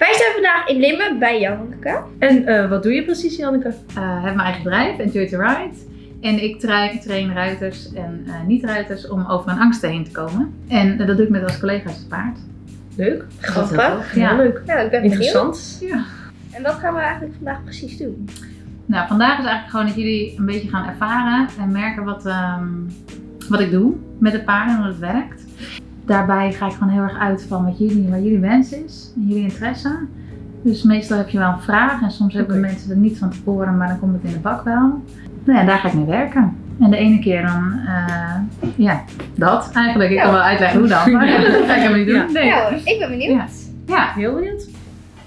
Wij zijn vandaag in Limmen bij Janneke. En eh, wat doe je precies, Janneke? uh, heb mijn eigen bedrijf, Enjoy to Ride. En ik train, train ruiters en uh, niet-ruiters om over hun angsten heen te komen. En uh, dat doe ik met als collega's te paard. Leuk. Grappig. Ja, leuk. Ja, ik ben Interessant. benieuwd. Ja. En wat gaan we eigenlijk vandaag precies doen? Nou, vandaag is eigenlijk gewoon dat jullie een beetje gaan ervaren en merken wat, um, wat ik doe met de paarden en hoe het werkt. Daarbij ga ik gewoon heel erg uit van wat jullie, wat jullie wens is en jullie interesse. Dus meestal heb je wel een vraag en soms hebben mensen er niet van tevoren, maar dan komt het in de bak wel. Nou ja, daar ga ik mee werken. En de ene keer dan, uh, ja, dat eigenlijk. Ik ja. kan wel uitleggen hoe dan, maar dat ga ik hem niet doen. Nee. ja ik ben benieuwd. Ja. ja, heel benieuwd.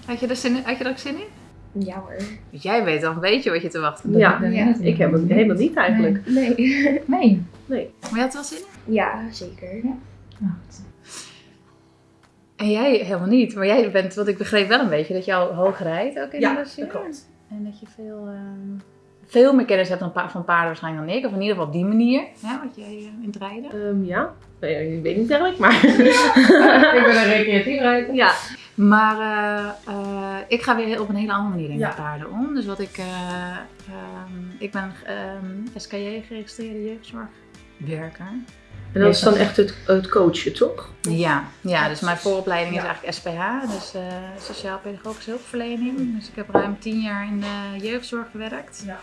Had je, er zin in, had je er ook zin in? Ja hoor. Dus jij weet dan, weet je wat je te wachten hebt. Ja, ja. ik heb het helemaal niet eigenlijk. Nee. Nee. nee. nee. Maar je had er wel zin in? Ja, zeker. Ja. Nou, en jij helemaal niet, maar jij bent, wat ik begreep wel een beetje, dat je al hoog rijdt ook in ja, de dressuur. dat klopt. En dat je veel, uh, veel meer kennis hebt dan pa van paarden waarschijnlijk dan ik, of in ieder geval op die manier, hè, wat jij uh, in het rijden. Um, ja, nee, ik weet niet eigenlijk, maar... Ja. ik ben een recreatief rijder. Ja. Maar uh, ik ga weer op een hele andere manier ja. met paarden om. Dus wat ik, um, ik ben SKJ geregistreerde jeugdzorgwerker. En dat is dan echt het, het coachen, toch? Ja, ja, dus mijn vooropleiding is eigenlijk SPH, dus uh, Sociaal Pedagogische Hulpverlening. Dus ik heb ruim tien jaar in de jeugdzorg gewerkt. Ja.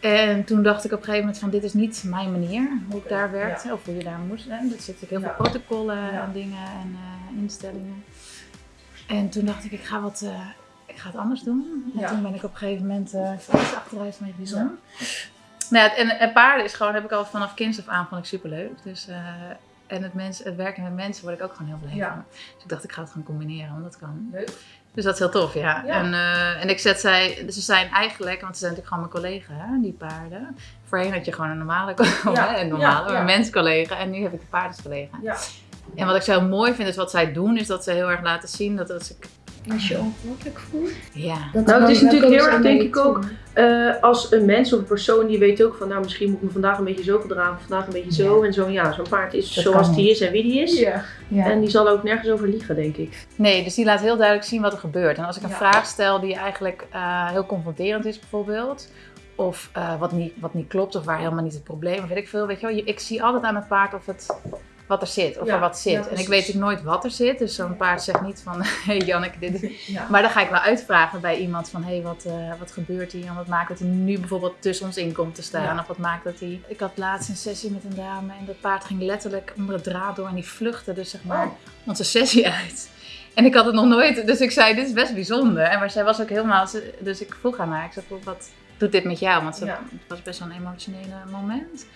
En toen dacht ik op een gegeven moment van dit is niet mijn manier, hoe ik daar werkte ja. of hoe je daar moest. Hè. Er zitten heel veel protocollen en dingen en uh, instellingen. En toen dacht ik, ik ga wat, uh, ik ga het anders doen. En toen ben ik op een gegeven moment, uh, achteruit met bijzonder. Nou ja, en, en, paarden is gewoon, heb ik al vanaf kinds af aan, vond ik superleuk. Dus, uh, en het, mens, het werken met mensen word ik ook gewoon heel blij ja. van. Dus ik dacht, ik ga het gewoon combineren, want dat kan. Leuk. Dus dat is heel tof, ja. ja. En, uh, en ik zet zij, ze zijn eigenlijk, want ze zijn natuurlijk gewoon mijn collega, hè, die paarden. Voorheen had je gewoon een normale, ja. een normale, een menscollega. En nu heb ik een paardenscollega. Ja. En wat ik zo mooi vind, is wat zij doen, is dat ze heel erg laten zien dat als ik als je ongemakkelijk voelt. Ja. Dat nou, het is natuurlijk heel erg, denk ik ook, uh, als een mens of een persoon die weet ook van, nou misschien moet ik me vandaag een beetje zo gedragen, vandaag een beetje zo. Ja. En zo, ja, zo'n paard is dat zoals die is en wie die is. Ja. Ja. En die zal ook nergens over liegen, denk ik. Nee, dus die laat heel duidelijk zien wat er gebeurt. En als ik een vraag stel die eigenlijk uh, heel confronterend is bijvoorbeeld, of uh, wat, niet, wat niet klopt, of waar helemaal niet het probleem, of weet ik veel, weet je wel. Ik zie altijd aan het paard of het wat er zit, of ja, er wat zit. ja, en ik weet natuurlijk nooit wat er zit, dus zo'n paard zegt niet van, hey Janneke, dit ja. Maar dan ga ik wel uitvragen bij iemand van, hé, hey, wat, uh, wat gebeurt hier? En wat maakt dat hij nu bijvoorbeeld tussen ons in komt te staan? Of wat maakt dat hij... Ik had laatst een sessie met een dame en dat paard ging letterlijk onder het draad door en die vluchtte dus zeg maar oh. onze sessie uit. En ik had het nog nooit, dus ik zei, dit is best bijzonder. En maar zij was ook helemaal, dus ik vroeg aan haar, ik zei, wat doet dit met jou? Want ze, het was best wel een emotionele moment.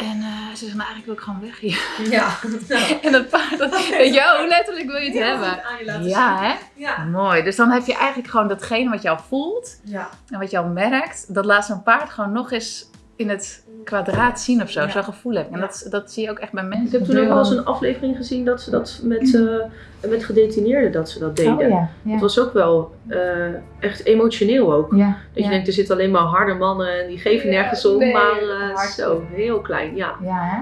En uh, ze zegt, nou eigenlijk wil ik gewoon weg hier. Ja. en dat paard, dat, weet je, hoe letterlijk wil je het ja, hebben? Je ja, hè? Ja. Mooi. Dus dan heb je eigenlijk gewoon datgene wat jou voelt ja. en wat jou merkt, dat laat zo'n paard gewoon nog eens in het kwadraat zien of zo, Ja. zo'n gevoel heb. En Ja. dat, dat zie je ook echt bij mensen. Ik heb toen ook wel eens een aflevering gezien dat ze dat met, eh, met gedetineerden dat ze dat deden. Oh, ja. Ja. Het was ook wel eh, echt emotioneel ook. ja. Dat je denkt, er zitten alleen maar harde mannen en die geven Ja, nergens om, nee, maar eh, zo, heel klein, ja. Ja, hè?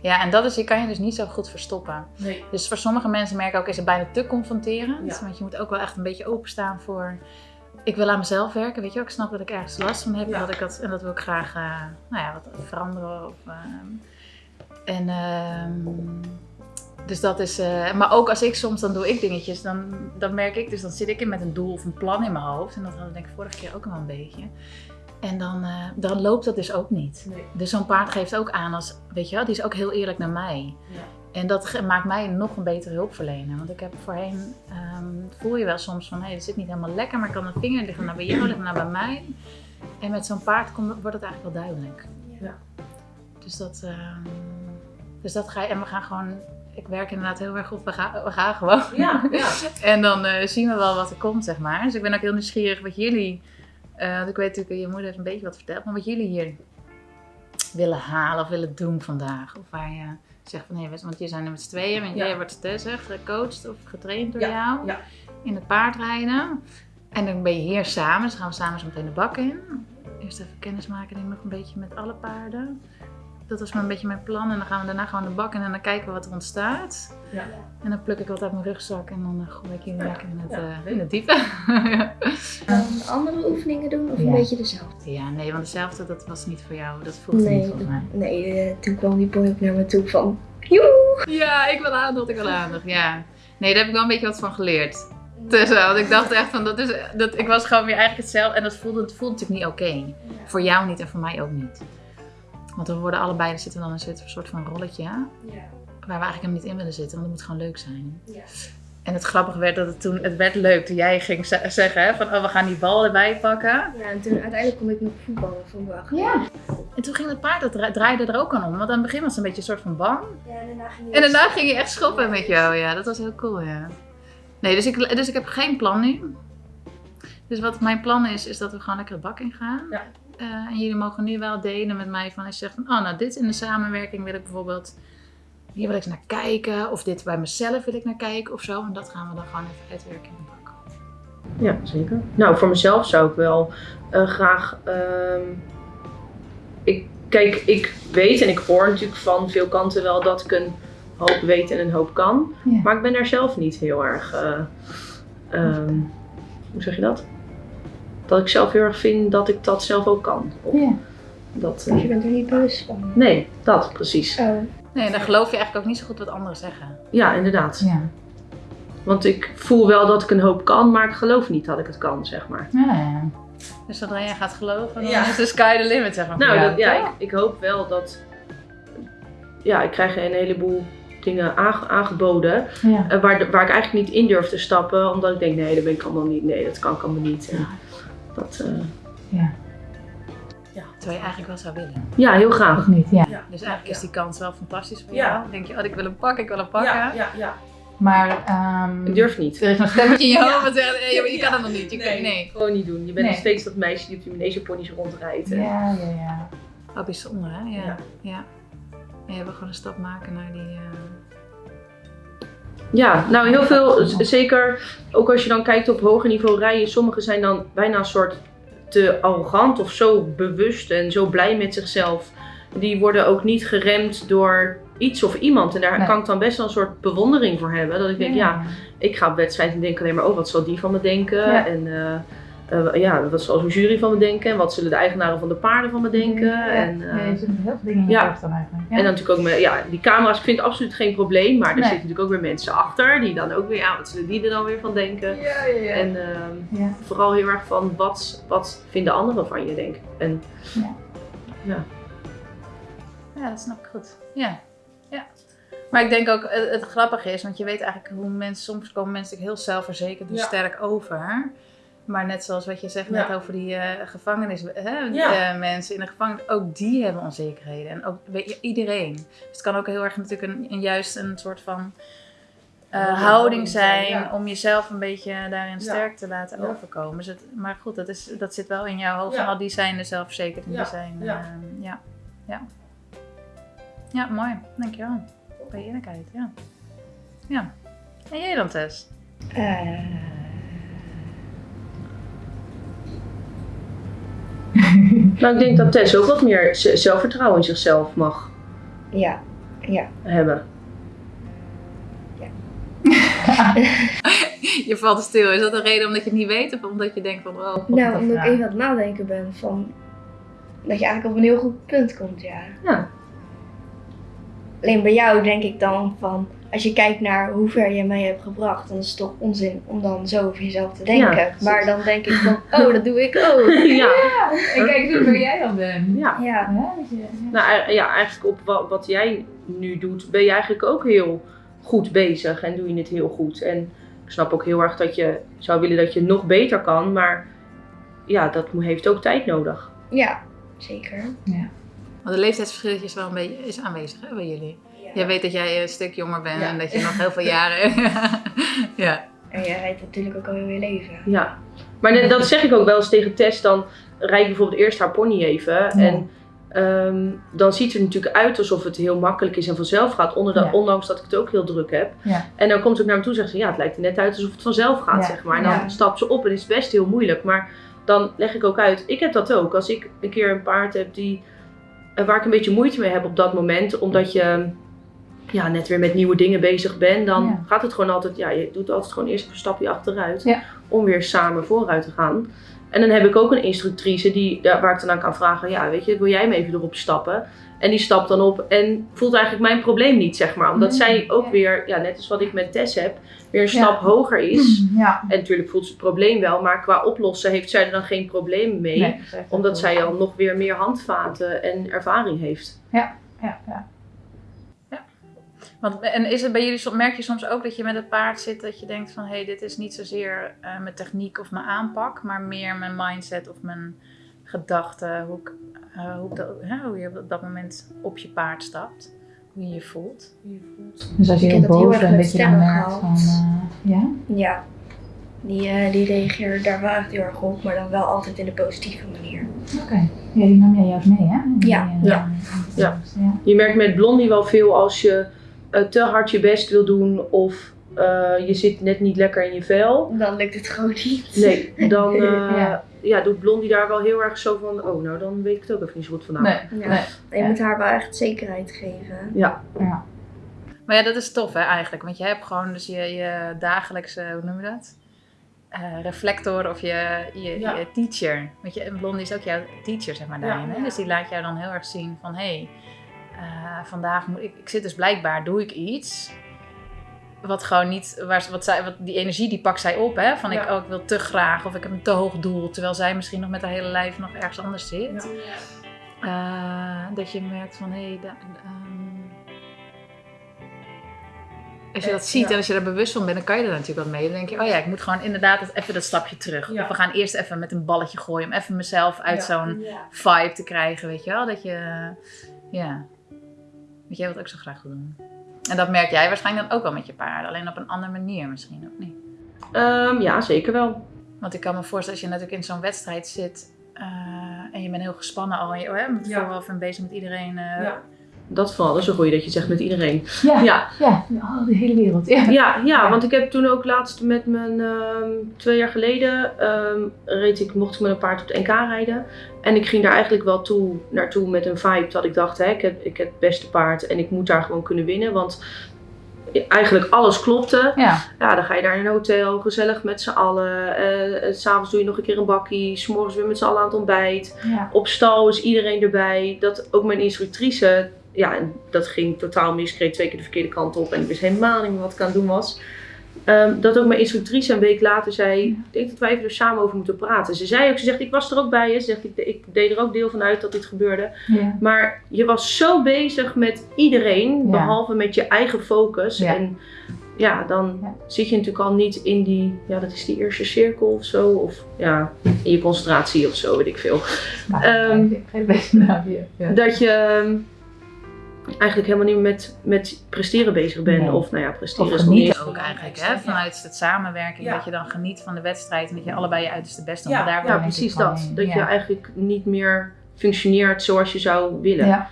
Ja, en dat is, je kan je dus niet zo goed verstoppen. Nee. Dus voor sommige mensen merk ik ook, is het bijna te confronterend. Ja. Want je moet ook wel echt een beetje openstaan voor... Ik wil aan mezelf werken, weet je wel. Ik snap dat ik ergens last van heb. Ja. Dat ik dat, en dat wil ik graag uh, nou ja, wat veranderen. Of, uh, en, uh, dus dat is... Uh, maar ook als ik soms, dan doe ik dingetjes. Dan, dan merk ik, dus dan zit ik in met een doel of een plan in mijn hoofd. En dat hadden we denk ik vorige keer ook wel een beetje. En dan, uh, dan loopt dat dus ook niet. Nee. Dus zo'n paard geeft ook aan als, weet je wel, die is ook heel eerlijk naar mij. Ja. En dat maakt mij nog een betere hulpverlener. Want ik heb voorheen, um, voel je wel soms van, hé, hey, het zit niet helemaal lekker, maar kan een vinger liggen naar bij jou, liggen naar bij mij. En met zo'n paard komt, wordt het eigenlijk wel duidelijk. Ja. Dus dat, um, dus dat ga je, en we gaan gewoon, ik werk inderdaad heel erg op, we gaan, we gaan gewoon. Ja, ja. en dan uh, zien we wel wat er komt, zeg maar. Dus ik ben ook heel nieuwsgierig wat jullie, uh, want ik weet natuurlijk, je moeder heeft een beetje wat verteld, maar wat jullie hier willen halen of willen doen vandaag. Of waar je zegt van, hé, want je zijn er met z'n tweeën, en jij wordt zeg, gecoacht of getraind door jou ja. in het paardrijden. En dan ben je hier samen, dus gaan we samen zo meteen de bak in. Eerst even kennismaken, denk ik nog een beetje met alle paarden. Dat was maar een beetje mijn plan. En dan gaan we daarna gewoon de bak in en dan kijken we wat er ontstaat. Ja. En dan pluk ik wat uit mijn rugzak en dan eh, gooi ik jullie lekker in het, Ja, eh, in het diepe. Dan andere oefeningen doen of Ja. een beetje dezelfde? ja, nee, want dezelfde, dat was niet voor jou. Dat voelde Nee, niet volgens mij. Nee, eh, toen kwam die boy ook naar me toe van... Joe! Ja, ik wil aandacht, ik wil aandacht, ja. Nee, daar heb ik wel een beetje wat van geleerd. Tussen, want ik dacht echt van, dat is, dat, ik was gewoon weer eigenlijk hetzelfde. En dat voelde, het voelde natuurlijk niet oké. Voor jou niet en voor mij ook niet. Want we worden allebei, er zitten we dan in een soort van rolletje. Ja. Waar we eigenlijk helemaal niet in willen zitten, want het moet gewoon leuk zijn. Ja. En het grappige werd dat het toen, het werd leuk toen jij ging ze- zeggen hè, van, oh we gaan die bal erbij pakken. Ja, en toen uiteindelijk kon ik nog voetballen van wacht. Ja. En toen ging het paard, dat dra- draaide er ook aan om. Want aan het begin was het een beetje een soort van bang. Ja, en daarna ging En daarna ging je echt schoppen met jou, ja. Dat was heel cool, ja. Nee, dus ik, dus ik heb geen plan nu. Dus wat mijn plan is, is dat we gewoon lekker het bak in gaan. Ja. Eh, en jullie mogen nu wel delen met mij van als je zegt van, oh nou dit in de samenwerking wil ik bijvoorbeeld, hier wil ik eens naar kijken. Of dit bij mezelf wil ik naar kijken of zo. En dat gaan we dan gewoon even uitwerken in de bak. Ja, zeker. Nou, voor mezelf zou ik wel eh, graag. ehm, ik, kijk, ik weet en ik hoor natuurlijk van veel kanten wel dat ik een hoop weet en een hoop kan. Ja. Maar ik ben daar zelf niet heel erg. eh, ehm, hoe zeg je dat? Dat ik zelf heel erg vind dat ik dat zelf ook kan. Ja. dat, eh, Dus je bent er niet bewust van. nee, dat precies. Oh. Nee, dan geloof je eigenlijk ook niet zo goed wat anderen zeggen. Ja, inderdaad. Ja. Want ik voel wel dat ik een hoop kan, maar ik geloof niet dat ik het kan, zeg maar. Ja, ja. Dus zodra jij gaat geloven, dan Ja. is de sky the limit, zeg maar. Nou, dat, ja, ik, ik hoop wel dat. Ja, ik krijg een heleboel dingen aange- aangeboden. Ja. eh, waar, waar ik eigenlijk niet in durf te stappen, omdat ik denk: nee, dat ben ik allemaal niet. Nee, dat kan ik allemaal niet. En dat, eh, Terwijl je eigenlijk wel zou willen. ja, heel graag. niet, ja. Ja. Dus eigenlijk is die kans wel fantastisch voor Ja. jou. Dan denk je, oh, ik wil hem pakken, ik wil hem pakken. Ja, ja, ja. Maar ehm, Ik durf niet. er is een stemmetje in je Ja. hoofd dat zegt, nee, maar je kan Ja. het nog niet. Je kan, nee. Gewoon niet doen. Je bent Nee. nog steeds dat meisje die op die manegeponies rondrijdt. en- Ja, ja, ja. Oh, bijzonder hè? Ja. Ja. ja. En je wil gewoon een stap maken naar die... eh, Ja, nou heel veel, zeker ook als je dan kijkt op hoger niveau rijden, sommigen zijn dan bijna een soort te arrogant of zo bewust en zo blij met zichzelf. Die worden ook niet geremd door iets of iemand. En daar Nee. kan ik dan best wel een soort bewondering voor hebben. Dat ik denk, ja, ik ga op wedstrijd en denk alleen maar, oh, wat zal die van me denken? Ja. En eh, eh, ja, wat zal zo'n jury van me denken? En wat zullen de eigenaren van de paarden van me denken? Ja. En, eh, ja, je zit met heel veel dingen in je ja. dan eigenlijk. Ja. en dan natuurlijk ook met, ja, die camera's, ik vind het absoluut geen probleem. Maar er Nee. zitten natuurlijk ook weer mensen achter. Die dan ook weer, ja, wat zullen die er dan weer van denken? ja, ja, ja. En ehm, ja. vooral heel erg van, wat, wat vinden anderen van je, denk ik. En Ja, dat snap ik goed. Ja. ja. Maar ik denk ook, het, het grappige is, want je weet eigenlijk hoe mensen, soms komen mensen heel zelfverzekerd en Ja. sterk over. Maar net zoals wat je zegt Ja. net over die eh, gevangenis, hè, Ja. eh, mensen in de gevangenis, ook die hebben onzekerheden. En ook weet je, iedereen. Dus het kan ook heel erg natuurlijk een, een juist een soort van eh, houding zijn ja. om jezelf een beetje daarin Ja. sterk te laten Ja. overkomen. Dus het, maar goed, dat, is, dat zit wel in jouw hoofd. Al die zijn er zelfverzekerd en Ja. die zijn, Ja. ehm, ja. ja. Ja, mooi. Dankjewel. Bij eerlijkheid, ja. Ja. En jij dan, Tess? Eh, nou, ik denk dat Tess ook wat meer zelfvertrouwen in zichzelf mag ja. Ja. hebben. Je valt stil. Is dat een reden omdat je het niet weet? Of omdat je denkt van, oh, god, Nou, dat omdat ik even aan het nadenken ben van... Dat je eigenlijk op een heel goed punt komt, ja. Ja. Alleen bij jou denk ik dan van... Als je kijkt naar hoe ver je mij hebt gebracht, dan is het toch onzin om dan zo over jezelf te denken. Ja, maar dan denk ik van, oh, dat doe ik ook. ja. En kijk eens waar jij dan bent. ja. Ja, Nou, ei- ja, eigenlijk op wat, wat jij nu doet, ben je eigenlijk ook heel goed bezig en doe je het heel goed. En ik snap ook heel erg dat je zou willen dat je nog beter kan, maar ja, dat heeft ook tijd nodig. ja zeker. Want de leeftijdsverschil is wel een beetje is aanwezig hè, bij jullie. Jij weet dat jij een stuk jonger bent Ja. en dat je nog heel veel jaren... ja. En jij rijdt natuurlijk ook al heel je leven. Ja, maar dat zeg ik ook wel eens tegen Tess. Dan rijd ik bijvoorbeeld eerst haar pony even. En ehm, dan ziet het er natuurlijk uit alsof het heel makkelijk is en vanzelf gaat. Onder Ja. Ondanks dat ik het ook heel druk heb. Ja. En dan komt ze ook naar me toe en zegt ze, ja, het lijkt er net uit alsof het vanzelf gaat, Ja. zeg maar. En dan Ja. stapt ze op en is het best heel moeilijk. Maar dan leg ik ook uit, ik heb dat ook. Als ik een keer een paard heb die waar ik een beetje moeite mee heb op dat moment, omdat je ja, net weer met nieuwe dingen bezig bent, dan Ja. gaat het gewoon altijd, ja, je doet altijd gewoon eerst een stapje achteruit Ja. om weer samen vooruit te gaan. En dan heb ik ook een instructrice die, waar ik dan aan kan vragen, ja, weet je, wil jij me even erop stappen? En die stapt dan op en voelt eigenlijk mijn probleem niet, zeg maar. Omdat Nee, zij ook ja. weer, ja, net als wat ik met Tess heb, weer een Ja. stap hoger is. Ja. En natuurlijk voelt ze het probleem wel, maar qua oplossen heeft zij er dan geen probleem mee. Nee, Omdat zij al nog weer meer handvaten en ervaring heeft. Ja, ja. ja. Want, en is het bij jullie, merk je soms ook dat je met het paard zit dat je denkt van hé, hey, dit is niet zozeer eh, mijn techniek of mijn aanpak, maar meer mijn mindset of mijn gedachten, hoe, ik, eh, hoe, ik dat- hè, hoe je op dat moment op je paard stapt, hoe je je voelt. Dus als je Ik heel heb dat heel boos erg bent, dat je dan merkt van... eh, ja? Ja, die, eh, die reageerde daar wel echt heel erg op, maar dan wel altijd in de positieve manier. Oké. Ja, die nam jij juist mee, hè? Die, Ja, ja. Ja. ja. Je merkt met Blondie wel veel als je eh, te hard je best wil doen of eh, je zit net niet lekker in je vel. Dan lukt het gewoon niet. Nee, dan eh, Ja. Ja. doet Blondie daar wel heel erg zo van, oh nou dan weet ik het ook even niet zo goed vandaag. Nee, Ja. nee. Je moet haar wel echt zekerheid geven. Ja, Ja. Maar ja, dat is tof hè eigenlijk, want je hebt gewoon dus je, je dagelijkse, hoe noem je dat? Eh, reflector of je, je, Ja. je teacher. Weet je, en Blondie is ook jouw teacher, zeg maar, daarin. Hè? Dus die laat jou dan heel erg zien van, hé, hey, eh, vandaag moet ik, ik zit dus blijkbaar, doe ik iets wat gewoon niet, waar, wat zij, wat, die energie die pakt zij op, hè? Van ik, Ja. oh, ik wil te graag of ik heb een te hoog doel, terwijl zij misschien nog met haar hele lijf nog ergens anders zit. Eh, dat je merkt van, hé, hey, da- ehm, als je dat ziet ja. en als je daar bewust van bent, dan kan je er natuurlijk wat mee. Dan denk je, oh ja, ik moet gewoon inderdaad even dat stapje terug. Ja. Of we gaan eerst even met een balletje gooien om even mezelf uit Ja. zo'n vibe te krijgen, weet je wel. Dat je, ja, dat jij wat ook zo graag wil doen. En dat merk jij waarschijnlijk dan ook wel met je paarden, alleen op een andere manier misschien ook niet. Ehm, ja zeker wel. Want ik kan me voorstellen, als je natuurlijk in zo'n wedstrijd zit eh, en je bent heel gespannen al en je Ja. vooraf en bezig met iedereen. eh, Ja. Dat vooral, is een goeie dat je zegt met iedereen. Ja. Ja, Ja. Oh, de hele wereld. Ja. Ja, ja, want ik heb toen ook laatst met mijn ehm, twee jaar geleden ehm, reed ik, mocht ik met een paard op de NK rijden. En ik ging daar eigenlijk wel toe, naartoe met een vibe dat ik dacht, hè, ik, heb, ik heb het beste paard en ik moet daar gewoon kunnen winnen. Want eigenlijk alles klopte. Ja. Ja, dan ga je daar in een hotel, gezellig met z'n allen. S S'avonds doe je nog een keer een bakkie, s'morgens weer met z'n allen aan het ontbijt. Ja. Op stal is iedereen erbij. Dat ook mijn instructrice, ja, en dat ging totaal mis. Ik reed twee keer de verkeerde kant op en ik wist helemaal niet meer wat ik aan het doen was. Ehm, dat ook mijn instructrice een week later zei, ik denk dat wij even er samen over moeten praten. Ze zei ook, ze zegt, ik was er ook bij je. Ze zegt, ik, ik deed er ook deel van uit dat dit gebeurde. Ja. Maar je was zo bezig met iedereen, Ja. behalve met je eigen focus. Ja. En ja, dan zit je natuurlijk al niet in die, ja, dat is die eerste cirkel of zo. Of ja, in je concentratie of zo, weet ik veel. Ja. Dat je ehm, eigenlijk helemaal niet met, met presteren bezig bent. Nee. Of nou ja, presteren Of is nog niet genieten ook eigenlijk, hè? Vanuit het samenwerking, Ja. dat je dan geniet van de wedstrijd en dat je allebei je uiterste best doet. Ja, Maar daar ja, precies dat. heen. Dat je Ja. eigenlijk niet meer functioneert zoals je zou willen. Ja.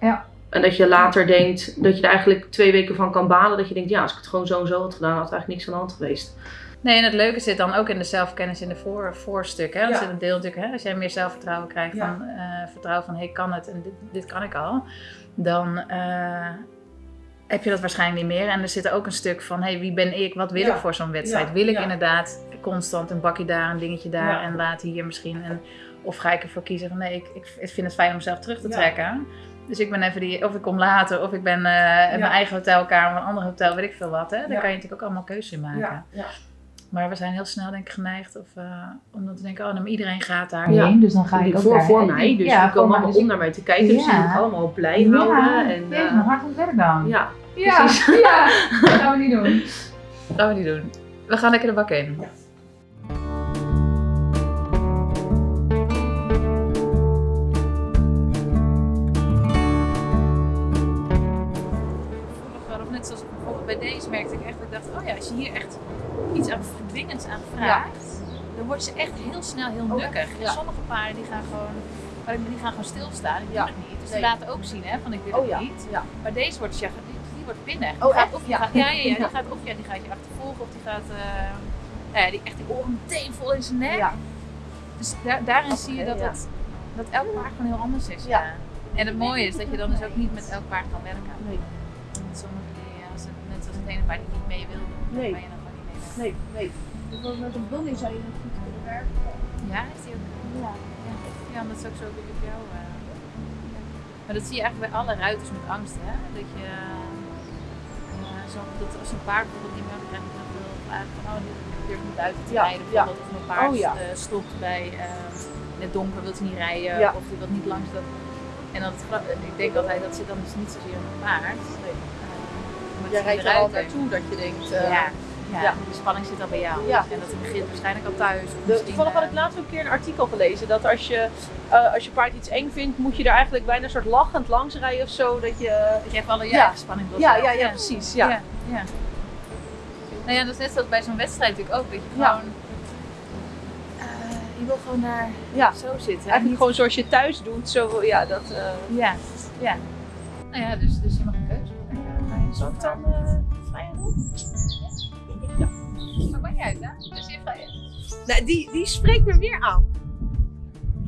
Ja. En dat je later denkt dat je er eigenlijk twee weken van kan balen. Dat je denkt, ja, als ik het gewoon zo en zo had gedaan, had er eigenlijk niks aan de hand geweest. Nee, en het leuke zit dan ook in de zelfkennis in de voor, voorstuk. Hè? Ja. zit een deel natuurlijk, hè? als jij meer zelfvertrouwen krijgt, Ja. van, eh, vertrouwen van, hé, hey, kan het en dit, dit kan ik al. Dan eh, heb je dat waarschijnlijk niet meer. En er zit ook een stuk van, hey, wie ben ik? Wat wil Ja. ik voor zo'n wedstrijd? Ja, Wil ik inderdaad constant een bakje daar, een dingetje daar en laat hier misschien? En, of ga ik ervoor kiezen van, nee, ik, ik, vind het fijn om mezelf terug te trekken. Dus ik ben even die, of ik kom later, of ik ben eh, in mijn eigen hotelkamer, een ander hotel, weet ik veel wat. Hè? Daar kan je natuurlijk ook allemaal keuzes in maken. Ja, ja. Maar we zijn heel snel denk ik geneigd of, eh, om dan te denken, oh, nou, maar iedereen gaat daar. Ja. Heen, dus dan ga ik ook voor, daar. voor mij, dus ja, die komen allemaal Dus om naar mij te kijken. Dus die Ja. moet ik allemaal blij ik- houden. Ja, En, jezus, eh, maar hard het werk dan. ja, Ja, precies. ja, dat gaan we niet doen. Dat gaan we niet doen. We gaan lekker de bak in. Ja. Of net zoals bijvoorbeeld bij deze merkte ik echt, dat ik dacht, oh ja, als je hier echt iets aan dwingends aan vraagt, dan wordt ze echt heel snel heel nukkig. En sommige paarden die gaan gewoon, ik- die gaan gewoon stilstaan, die Ja. doen het niet. Dus Nee. die laten ook zien hè, van ik wil Oh het ja, niet. ja. Maar deze wordt, ja, die, die wordt. Die Oh, gaat? Of Ja. gaat, ja, ja, die gaat of ja, die gaat je achtervolgen of die gaat, eh, nou ja, die, echt die oren meteen vol in zijn nek. Dus daar, daarin zie je dat, het, dat elk paard gewoon heel anders is. Ja. ja. En het mooie is dat je dan dus ook niet met elk paard kan werken. Nee. Want sommige die, als het, net als het ene paard die niet mee wil, dan Nee. kan je dan Nee, nee. Bijvoorbeeld met een blondie zou je nog goed kunnen werken. Ja, is die ook? Ja. Ja, ja dat ook zo goed op jou. eh. Maar dat zie je eigenlijk bij alle ruiters met angst, hè? Dat je, eh, zo, dat als een paard bijvoorbeeld niet meer krijgt, dan wil eigenlijk van, oh, dit durf niet uit te Ja, rijden. Bijvoorbeeld of mijn paard Oh, ja. eh, stopt bij, eh, in het donker wil hij niet rijden, of die wil niet langs dat. En gra- ik denk altijd, dat zit dan dus niet zozeer in het paard. Nee. eh, maar Jij rijdt er al naartoe dat je denkt... eh, Ja, ja, ja. de spanning zit al bij jou. Ja. En dat begint waarschijnlijk al thuis. De, misschien, toevallig had eh, ik laatst ook een keer een artikel gelezen dat als je, eh, als je paard iets eng vindt, moet je er eigenlijk bijna een soort lachend langs rijden of zo. Dat je, Dat je even alle Ja. ja. spanning wil ja, ja, ja, precies. Ja. ja. Nou ja, dat is net zoals bij zo'n wedstrijd natuurlijk ook. Dat je gewoon... eh, je wil gewoon daar Ja. zo zitten. Eigenlijk Niet- gewoon zoals je thuis doet. Zo, ja, dat, Ja, ja. Nou ja, dus, dus je mag een keuze maken. Ik dan niet uit, hè? Dus je vrij. Nee, die, die spreekt me weer aan.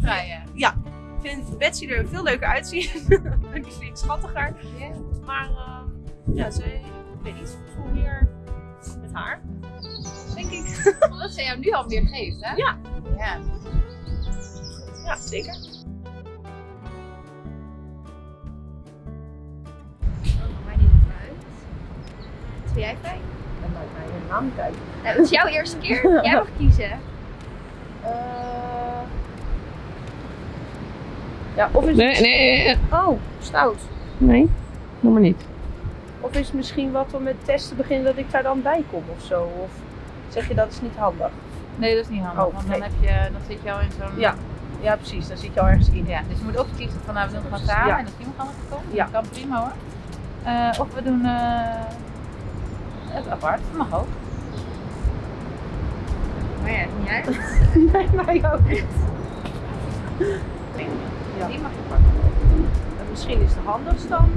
Vrij, Ik vind Betsy er veel leuker uitzien. die vind ik schattiger. ja. Maar eh, ja, ze, ik weet niet, ik voel meer met haar. Denk ik. Omdat ze jou nu al meer geeft, hè? Ja. Ja. Ja, zeker. Oh, mij niet uit. Vind jij fijn? Dat maakt mij helemaal niet uit. Nou, het is jouw eerste keer. Jij mag kiezen. Eh, ja, of is Nee, nee, Oh, stout. nee, noem maar niet. Of is het misschien wat om met testen te beginnen dat ik daar dan bij kom of zo? Of zeg je dat is niet handig? Nee, dat is niet handig. Oh, want dan, nee. heb je, dan zit je al in zo'n... Ja. Ja, precies. Dan zit je al ergens in. Ja, dus je moet of kiezen van nou we doen het gewoon samen Ja. en dat is iemand anders gekomen. Ja. Dat kan prima hoor. Eh, of we doen eh, het apart, mag ook. Maar ja, niet uit. Nee, mij ook niet. Ja. Die mag je pakken. En misschien is het handigst dan.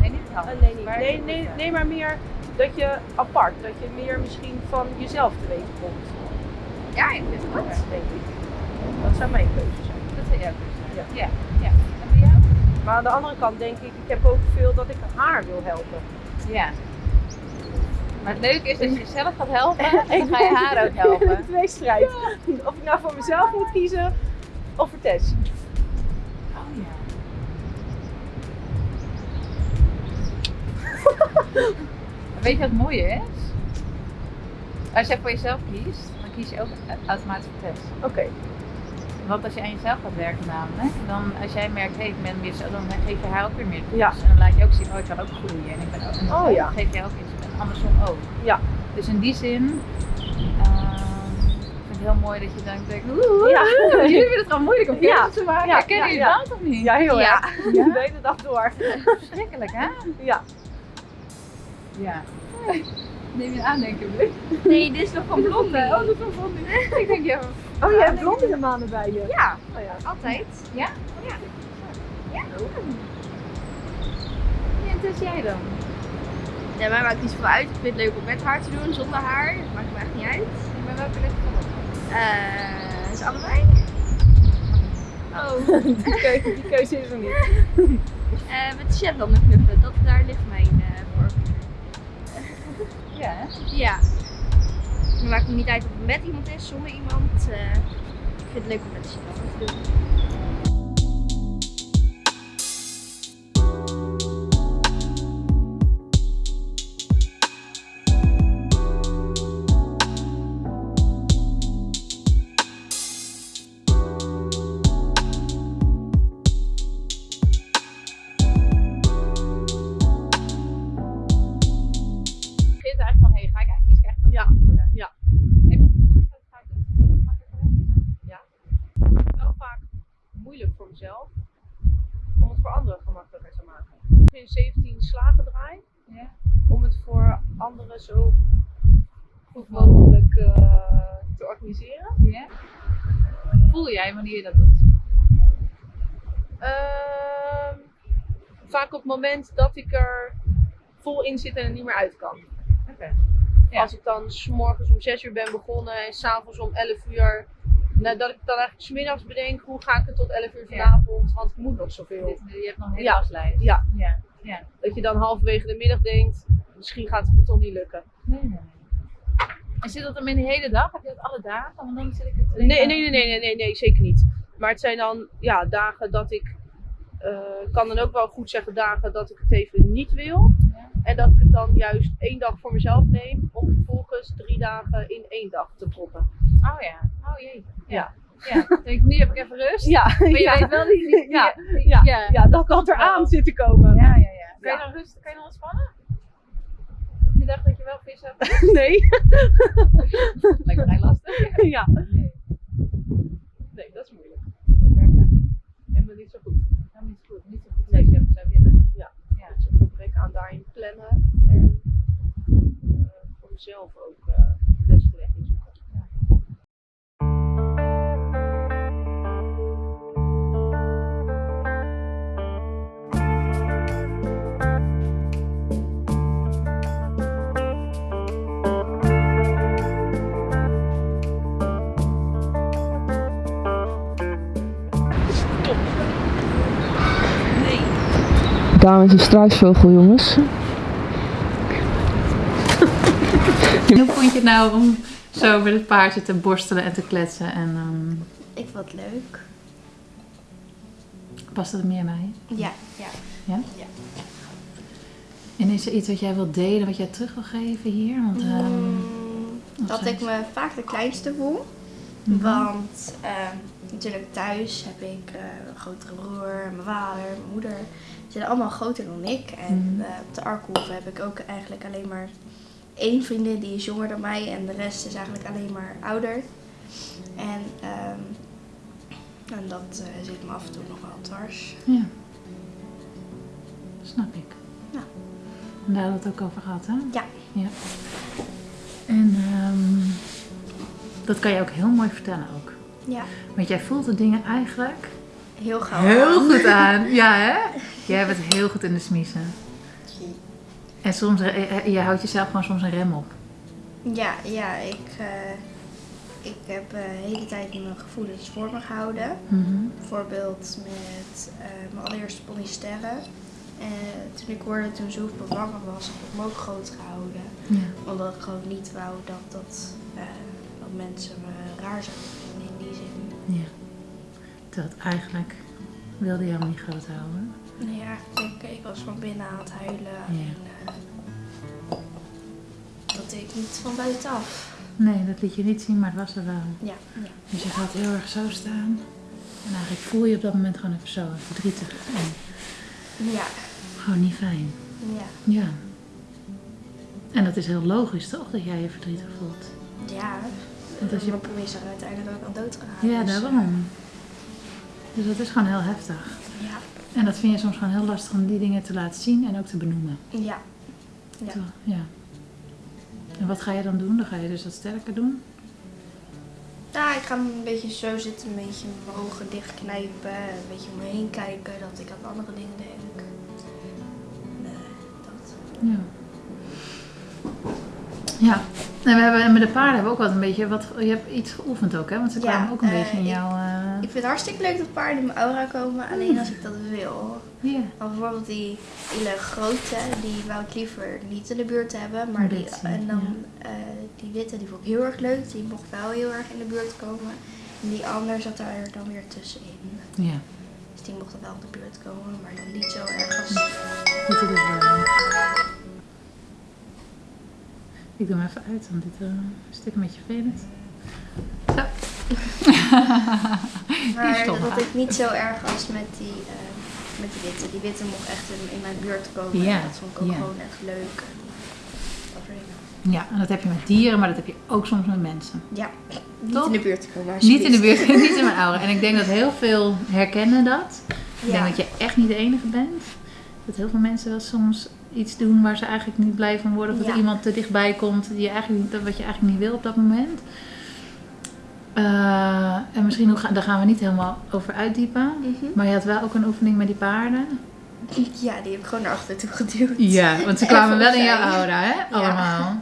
Nee, niet het Eh, hand. nee, niet. Waar nee, nee, moet, nee, maar meer dat je apart, dat je meer misschien van jezelf te weten komt. Ja, ik vind het goed. Denk ik. Dat zou mijn keuze zijn. Dat zou jouw keuze zijn. Ja. Ja. ja. En bij jou? Maar aan de andere kant denk ik, ik heb ook veel dat ik haar wil helpen. Ja. Maar het leuke is dat je jezelf gaat helpen, dan ga je haar ook helpen. Tweestrijd. Of ik nou voor mezelf moet kiezen of voor Tess. Oh ja. Weet je wat het mooie is? Als jij voor jezelf kiest, dan kies je ook automatisch voor test. Oké. Want als je aan jezelf gaat werken namelijk, dan als jij merkt, hé, ik ben meer zo, dan geef je haar ook weer meer. Ja. En dan laat je ook zien, oh, ik kan ook groeien. En ik ben ook, en dan Oh, ja. geef je ook iets. Andersom ook. Ja. Dus in die zin, ehm, ik vind het heel mooi dat je dan denkt, oeh, Ja. jullie vinden het gewoon moeilijk om Ja. keuzes te maken. Ja, Herkennen ja, jullie ja. dat of niet? Ja, heel Ja. erg. Ja? De hele dag door. Verschrikkelijk, hè? Ja. Ja. Neem je aandenken, Blik? Nee, dit is nog van Blondie. Oh, dat is wel blondie. Ik denk, ja, Oh, je hebt blondie maanden bij je. Ja, Oh, ja. altijd. Ja? Ja. Ja, en dus jij dan? Ja, mij maakt niet zoveel uit. Ik vind het leuk om met haar te doen, zonder haar. Dat maakt me echt niet uit. Ik ben welke ligt van? Eh, is allebei? Oh. Die, keuze, die keuze is er niet. Eh, met Shetlander knuffelen, dat, daar ligt mijn eh voorkeur. Ja, hè? Ja. Het maakt me niet uit of het met iemand is, zonder iemand. eh, ik vind het leuk om met Shetlander te doen. Jij wanneer je dat doet? Ehm, vaak op het moment dat ik er vol in zit en er niet meer uit kan. Oké. Ja. Als ik dan s morgens om 6 uur ben begonnen en s'avonds om 11 uur nou, dat ik dan eigenlijk smiddags bedenk hoe ga ik het tot 11 uur vanavond, want ik moet nog zoveel. Dit, je hebt nog een hele Ja. Ja. ja. Ja. Dat je dan halverwege de middag denkt, misschien gaat het me toch niet lukken. Nee, nee, nee. En zit dat dan in de hele dag? Heb je dat alle dagen? Want dan zit ik Nee, nee, nee, nee, nee, nee, nee, zeker niet. Maar het zijn dan ja, dagen dat ik, ik kan dan ook wel goed zeggen dagen dat ik het even niet wil. Ja. En dat ik het dan juist één dag voor mezelf neem, om vervolgens drie dagen in één dag te proppen. Oh ja. Oh jee. Ja. Ja. Denk, nu heb ik even rust. Ja, Maar je ja, weet wel die... die- Ja. die- ja, ja. ja, dat dat eraan zit te komen. Ja, ja, ja. Kan je dan rust, kan je dan ontspannen? Je dacht dat je wel vis had? Nee. Lijkt me vrij lastig. ja. Nee. Nee, dat is moeilijk. En maar niet zo goed. Nou, niet zo goed. Niet zo goed je het zou willen. Ja. Ja. Dus een gebrek aan daarin plannen en eh, voor mezelf ook eh de beste weg Daan is een struisvogel, jongens. Hoe vond je het nou om zo met het paardje te borstelen en te kletsen? En ehm Ik vond het leuk. past dat meer bij? Ja, ja. En is er iets wat jij wilt delen, wat jij terug wil geven hier? Want, ehm, Mm, dat ik me vaak de kleinste voel. Mhm. Want ehm, natuurlijk thuis heb ik eh, een grotere broer, mijn vader, mijn moeder. Ze zijn allemaal groter dan ik. En Mhm. eh, op de Arkhoeve heb ik ook eigenlijk alleen maar één vriendin die is jonger dan mij. En de rest is eigenlijk alleen maar ouder. En, ehm, en dat eh, zit me af en toe nog wel dwars. Ja. Snap ik. Ja. En daar hadden we het ook over gehad, hè? Ja. ja. En ehm, dat kan je ook heel mooi vertellen ook. Ja, Want jij voelt de dingen eigenlijk heel gauw. heel aan. goed aan. Ja, hè? Jij bent heel goed in de smiezen. En soms, eh, eh, je houdt jezelf gewoon soms een rem op. Ja, ja ik, eh, ik heb eh, de hele tijd mijn gevoelens voor me gehouden. Mhm. Bijvoorbeeld met eh, mijn allereerste pony Sterren. Eh, toen ik hoorde toen ze bevangen was, heb ik me ook groot gehouden. Ja. Omdat ik gewoon niet wou dat, dat, eh, dat mensen me raar zouden Het eigenlijk wilde je hem niet groot houden. Nee, ja, ik, ik was van binnen aan het huilen. Ja. En, eh, dat deed ik niet van buitenaf. Nee, dat liet je niet zien, maar het was er wel. Ja, ja. Dus je gaat heel erg zo staan. En eigenlijk voel je op dat moment gewoon even zo verdrietig. En Ja, gewoon niet fijn. ja. Ja. En dat is heel logisch toch, dat jij je verdrietig voelt? Ja, Want als je- mijn is er uiteindelijk ook aan dood gegaan. Ja, dus, eh, daarom. Dus dat is gewoon heel heftig. Ja, En dat vind je soms gewoon heel lastig om die dingen te laten zien en ook te benoemen. ja. Ja. Toch? ja. En wat ga je dan doen? Dan ga je dus wat sterker doen? Nou, ik ga een beetje zo zitten, een beetje mijn ogen dichtknijpen, een beetje om me heen kijken, dat ik aan andere dingen denk. Nee, dat. Ja. Ja. En we hebben en met de paarden hebben we ook wat een beetje wat. Je hebt iets geoefend ook, hè? Want ze Ja, kwamen ook een eh, beetje in jouw. eh, Ik vind het hartstikke leuk dat paarden in mijn aura komen, alleen als ik dat wil. Ja. Bijvoorbeeld die hele grote, die wou ik liever niet in de buurt hebben. Maar die, en dan eh, die witte, die vond ik heel erg leuk. Die mocht wel heel erg in de buurt komen. En die ander zat daar dan weer tussenin. Ja. Dus die mocht dan wel in de buurt komen, maar dan niet zo erg als... Wel. Ik doe hem even uit, want dit eh, is een stuk een beetje vervelend. Zo. Maar dat hè? ik niet zo erg als met die, eh, met die witte. Die witte mocht echt in, in mijn buurt komen. Ja, Dat vond ik ook ja. gewoon echt leuk. En. Ja, en dat heb je met dieren, maar dat heb je ook soms met mensen. Ja, niet Toch? in de buurt komen. Niet in de buurt, niet in mijn aura. En ik denk dat heel veel herkennen dat. Ik Ja. denk dat je echt niet de enige bent. Dat heel veel mensen wel soms iets doen waar ze eigenlijk niet blij van worden. Of dat Ja. er iemand te dichtbij komt die je eigenlijk, wat je eigenlijk niet wil op dat moment. Eh, en misschien ga- daar gaan we niet helemaal over uitdiepen. Mhm. Maar je had wel ook een oefening met die paarden. Ja, die heb ik gewoon naar achter toe geduwd. Ja, want ze kwamen wel in jouw aura, hè? Allemaal.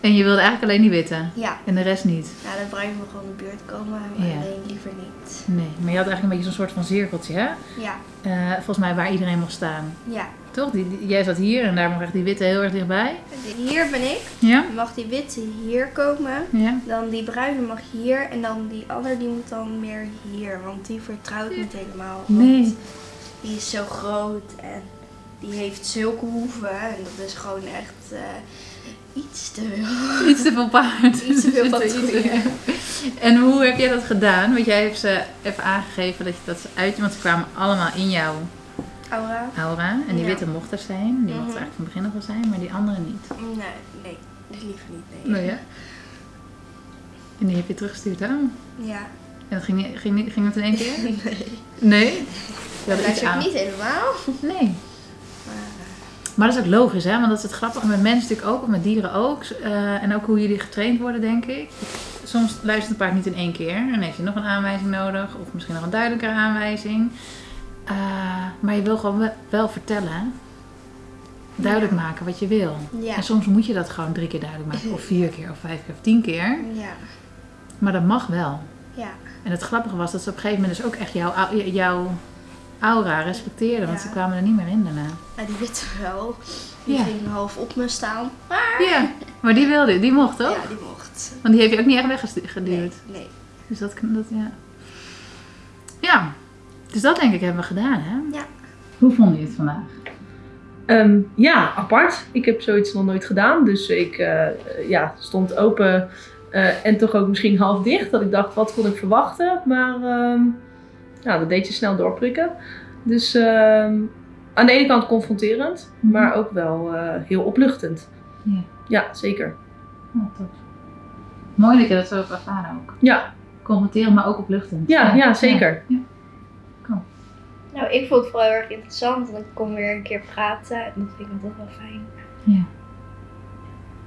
En je wilde eigenlijk alleen die witte. Ja, En de rest niet. nou, de bruine mag gewoon in de buurt komen, maar Ja. alleen liever niet. Nee. Maar je had eigenlijk een beetje zo'n soort van cirkeltje, hè? Ja, Eh, volgens mij waar iedereen mocht staan. ja. Toch? Die, die- jij zat hier en daar mocht echt die witte heel erg dichtbij. Hier ben ik. Ja? Mag die witte hier komen. Ja. Dan die bruine mag hier. En dan die andere die moet dan meer hier. Want die vertrouwt niet helemaal. want Nee. Die is zo groot en die heeft zulke hoeven. En dat is gewoon echt eh, iets te veel. Iets te veel paard. Iets te veel patrouille. En hoe heb jij dat gedaan? Want jij hebt ze even aangegeven dat, je, dat ze uit... Want ze kwamen allemaal in jouw Aura? aura. En die Ja. witte mocht er zijn. Die mocht Mhm. er eigenlijk van begin af wel zijn. Maar die andere niet. Nee, nee. Liever niet, nee. Nou ja. En die heb je teruggestuurd, hè? En Ja. dat ging, ging, ging het in één keer? Nee. Nee? Dat is ook niet helemaal. Nee. Maar, dat is ook logisch, hè? Want dat is het grappige met mensen natuurlijk ook, met dieren ook. Eh, en ook hoe jullie getraind worden, denk ik. Soms luistert een paard niet in één keer. En dan heeft je nog een aanwijzing nodig. Of misschien nog een duidelijkere aanwijzing. Eh, maar je wil gewoon wel, vertellen. Duidelijk Ja. maken wat je wil. ja. En soms moet je dat gewoon drie keer duidelijk maken. Of vier keer, of vijf keer, of tien keer. Ja. Maar dat mag wel. Ja. En het grappige was dat ze op een gegeven moment dus ook echt jouw, jouw aura respecteerden. Want Ja. ze kwamen er niet meer in daarna. Nou, die witte wel. Die Ja. ging half op me staan. Ja, maar die wilde, die mocht toch? Ja, die mocht. Want die heeft je ook niet echt weggeduwd. Nee, nee. Dus dat, dat, ja. Ja, dus dat denk ik hebben we gedaan, hè? Ja. Hoe vond je het vandaag? Ehm, ja, apart. Ik heb zoiets nog nooit gedaan. Dus ik eh, ja, stond open eh, en toch ook misschien half dicht. Dat ik dacht, wat kon ik verwachten? Maar ehm, ja, dat deed je snel doorprikken. Dus ehm, aan de ene kant confronterend, Mhm. maar ook wel eh, heel opluchtend. Ja. Ja, zeker. Oh, tof. Mooi dat je dat zo hebt ervaren ook. Ja, Confronterend, maar ook opluchtend. ja, ja, zeker. Ja. Nou, ik vond het vooral heel erg interessant. Want ik kon weer een keer praten. En dat vind ik altijd wel fijn.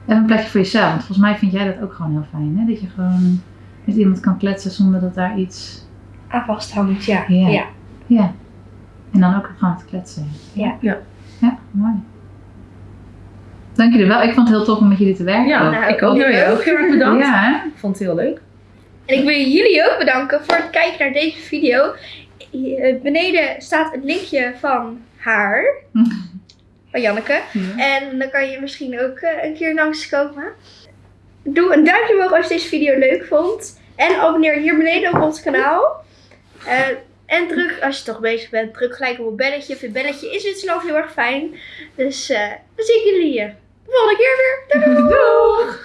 En een plekje voor jezelf. Want volgens mij vind jij dat ook gewoon heel fijn, hè? Dat je gewoon met iemand kan kletsen zonder dat daar iets... Aan vasthangt, ja. Ja. ja. Ja. En dan ook gewoon te kletsen. Ja. Ja. Ja, mooi. Dank jullie wel. Ik vond het heel tof om met jullie te werken. Ja. Nou, ik ook. jij ook. ook heel erg bedankt. Ja, hè? Ik vond het heel leuk. En ik wil jullie ook bedanken voor het kijken naar deze video. Hier Beneden staat het linkje van haar. Van Janneke. Ja. En dan kan je misschien ook eh, een keer langskomen. Doe een duimpje omhoog als je deze video leuk vond. En abonneer hier beneden op ons kanaal. Eh, en druk, als je toch bezig bent, druk gelijk op het belletje. Het belletje is dit snel heel erg fijn. Dus eh, dan zie ik jullie eh, de volgende keer weer. Doei! doei.